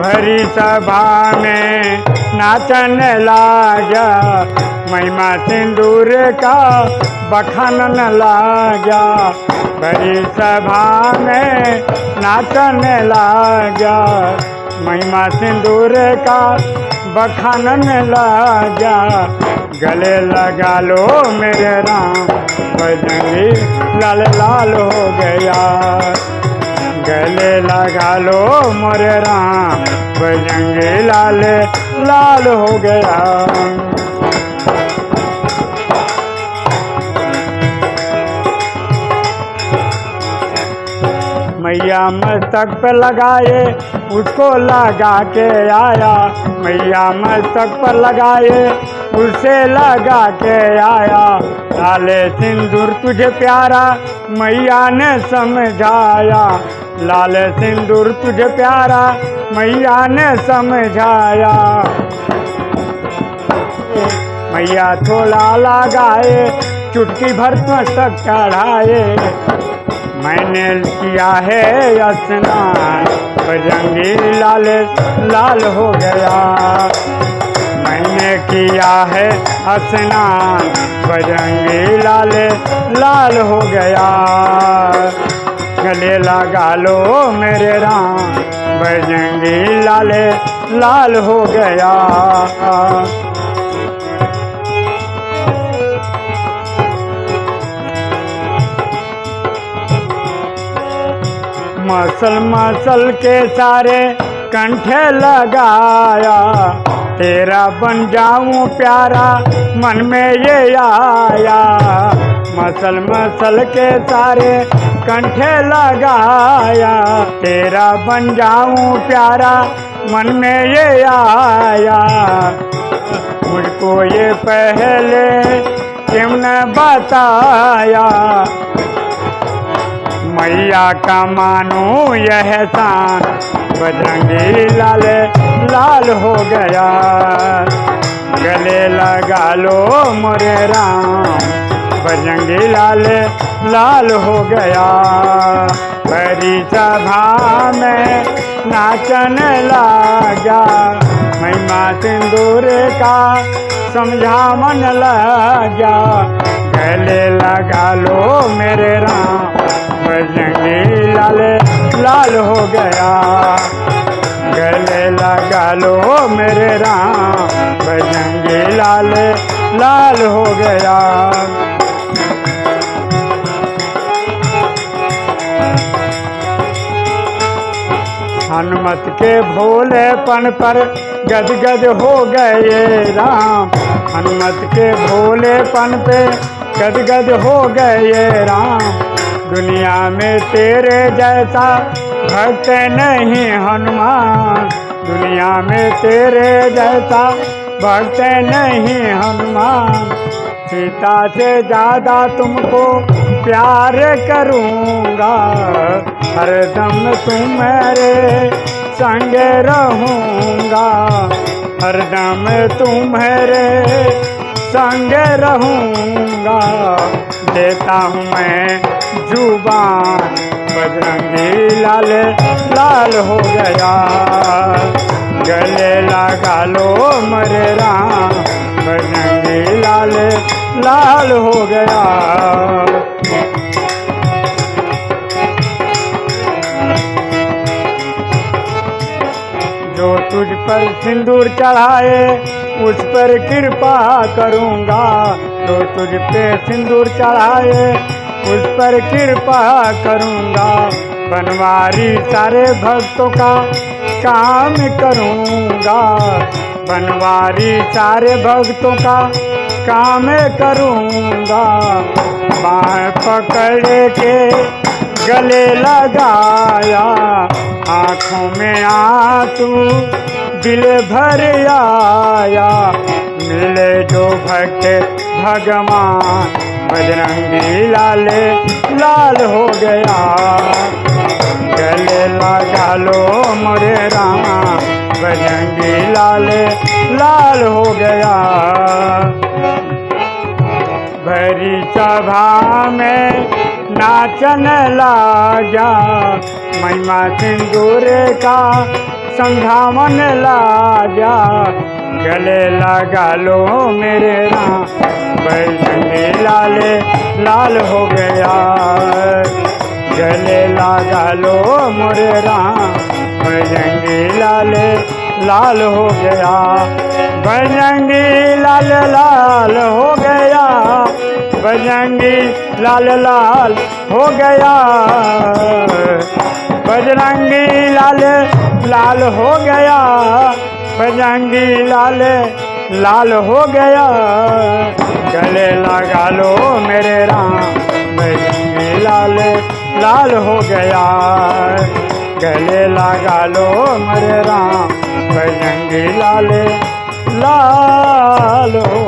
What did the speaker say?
भरी सभा में नाचन लाग्या महिमा सिंदूर का बखानन लाग्या भरी सभा में नाचन लाग्या महिमा सिंदूर का बखानन लाग्या गले लगा लो मेरे राम। बजंगी लाल लाल हो गया। गले लगा लो मोरे राम। बजंगे लाल लाल हो गया। मैया मस्तक पे लगाए, उसको लगा के आया। मैया मस्तक पर लगाए, उसे लगा के आया। लाले सिंदूर तुझे प्यारा मैया ने समझाया, लाल सिंदूर तुझे प्यारा, मैया ने समझाया। मैया थोड़ा लगाए, चुटकी भर मस्तक चढ़ाए। मैंने किया है स्नान बजंगी लाल लाल हो गया। किया है स्नान बजंगी लाल लाल हो गया। गले लगा लो मेरे राम। बजंगी लाल लाल हो गया। मसल मसल के सारे कंठे लगाया। तेरा बन जाऊँ प्यारा, मन में ये आया। मसल मसल के सारे कंठे लगाया। तेरा बन जाऊँ प्यारा, मन में ये आया। मुझको ये पहले क्यों न बताया? मैया का मानो यह शान बजरंगी लाल लाल हो गया। गले लगा लो मोरे राम। बजरंगी लाल लाल हो गया। बड़ी सभा में नाचन लगा। महिमा सिंदूर का समझा मन लगा। गले लगा लो मेरे राम। बजंगी लाल लाल हो गया। गले लगा लो मेरे राम बजंगी लाल लाल हो गया। हनुमत के भोलेपन पर गदगद हो गए राम। हनुमत के भोलेपन पे गदगद हो गए राम। दुनिया में तेरे जैसा भक्त नहीं हनुमान। दुनिया में तेरे जैसा भक्त नहीं हनुमान। सीता से ज़्यादा तुमको प्यार करूँगा। हरदम तुम्हारे संग रहूँगा। हरदम तुम्हारे संग रहूँगा। देता हूँ मैं ज़ुबान बजरंगी लाल लाल हो गया। गले लगा लो मरे राम, बजरंगी लाल लाल हो गया। तुझ पर सिंदूर चढ़ाए, उस पर कृपा करूँगा। जो तुझ पे सिंदूर चढ़ाए, उस पर कृपा करूँगा। बनवारी सारे भक्तों का काम करूँगा। बनवारी सारे भक्तों का काम करूँगा। बाह पकड़ के गले लगाया, आँखों में आँसू दिल भर आया, मिले जो भक्त भगवान। बजरंगी लाल लाल हो गया। गले लगा लो मोरे राम। बजरंगी लाल लाल हो गया। भरी सभा में नाचन लागा महिमा सिंदूर का समझावन लाजा। गले लगा लो मेरे राम। बजरंगी लाल लाल हो गया। गले लगा लो मोरे राम। बजरंगी लाल लाल हो गया। बजरंगी लाल लाल हो गया। बजरंगी लाल लाल हो गया। बजरंगी लाल लाल हो गया। बजरंगी लाल लाल हो गया। गले लगा लो मेरे राम बजरंगी लाल लाल हो गया। गले लगा लो मेरे राम बजंगी लाल लाल हो